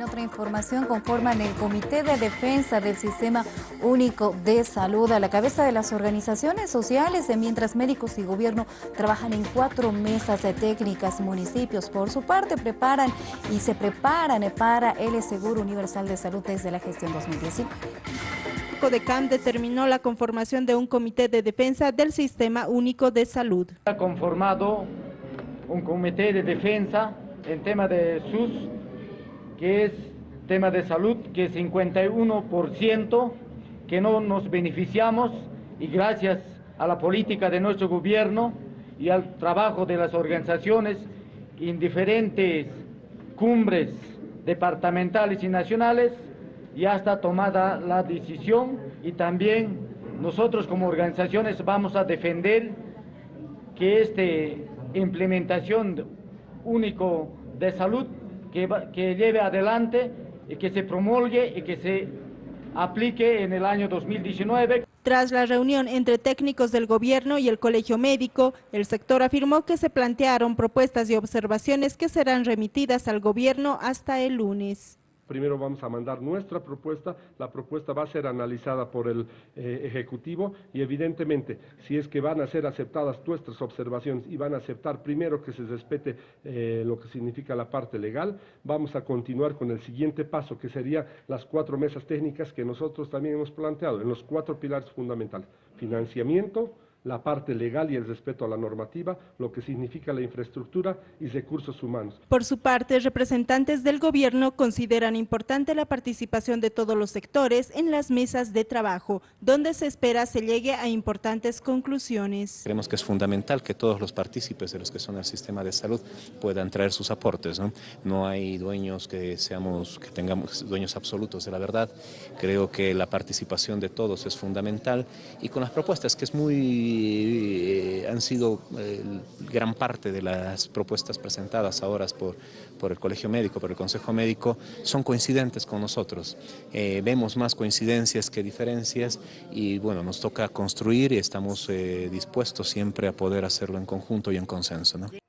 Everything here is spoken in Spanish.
En otra información, conforman el Comité de Defensa del Sistema Único de Salud a la cabeza de las organizaciones sociales, mientras médicos y gobierno trabajan en cuatro mesas de técnicas. Municipios, por su parte, preparan y se preparan para el Seguro Universal de Salud desde la gestión 2019. CODECAM determinó la conformación de un comité de defensa del Sistema Único de Salud. Ha conformado un comité de defensa en tema de SUS que es tema de salud, que es 51% que no nos beneficiamos y gracias a la política de nuestro gobierno y al trabajo de las organizaciones en diferentes cumbres departamentales y nacionales, ya está tomada la decisión y también nosotros como organizaciones vamos a defender que esta implementación único de salud que, lleve adelante y que se promulgue y que se aplique en el año 2019. Tras la reunión entre técnicos del gobierno y el colegio médico, el sector afirmó que se plantearon propuestas y observaciones que serán remitidas al gobierno hasta el lunes primero vamos a mandar nuestra propuesta, la propuesta va a ser analizada por el eh, Ejecutivo y evidentemente si es que van a ser aceptadas nuestras observaciones y van a aceptar primero que se respete eh, lo que significa la parte legal, vamos a continuar con el siguiente paso que sería las cuatro mesas técnicas que nosotros también hemos planteado en los cuatro pilares fundamentales, financiamiento, la parte legal y el respeto a la normativa, lo que significa la infraestructura y recursos humanos. Por su parte, representantes del gobierno consideran importante la participación de todos los sectores en las mesas de trabajo, donde se espera se llegue a importantes conclusiones. Creemos que es fundamental que todos los partícipes de los que son el sistema de salud puedan traer sus aportes. No, no hay dueños que seamos, que tengamos dueños absolutos de la verdad. Creo que la participación de todos es fundamental y con las propuestas que es muy eh, han sido eh, gran parte de las propuestas presentadas ahora por, por el Colegio Médico, por el Consejo Médico, son coincidentes con nosotros. Eh, vemos más coincidencias que diferencias y bueno, nos toca construir y estamos dispuestos siempre a poder hacerlo en conjunto y en consenso. ¿no?